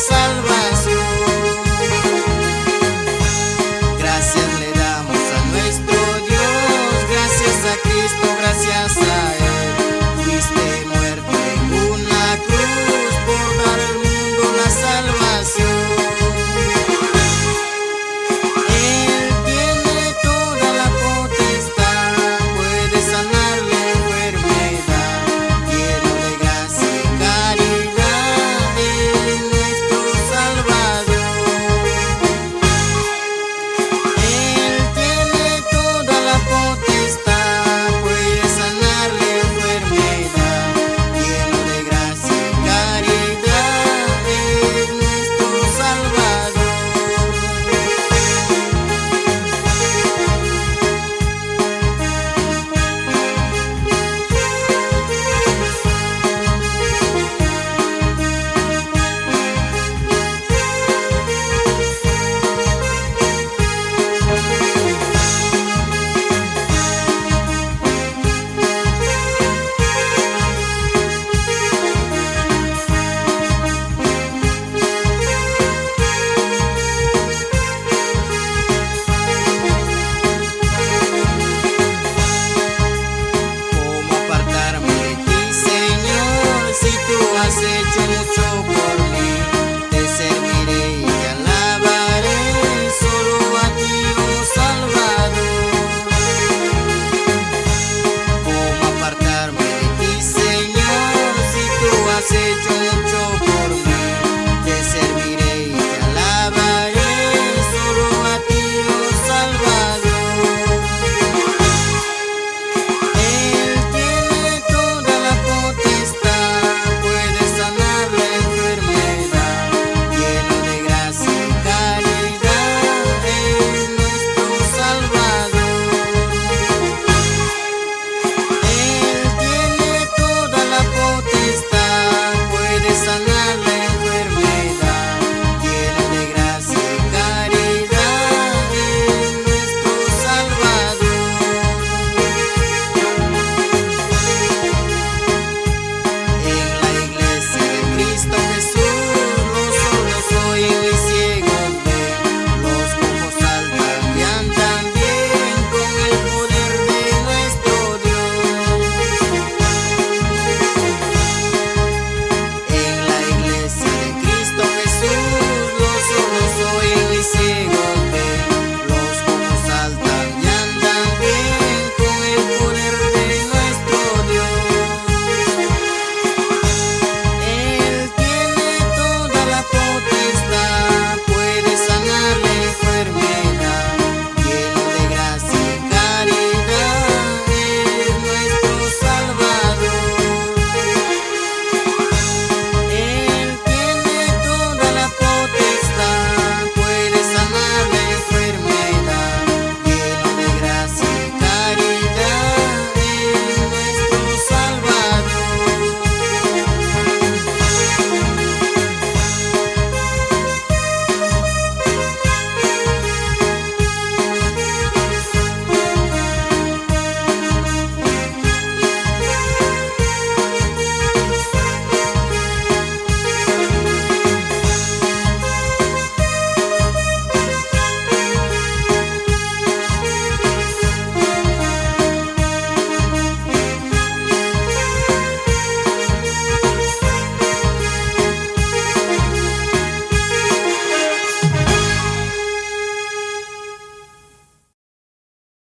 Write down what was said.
salvación.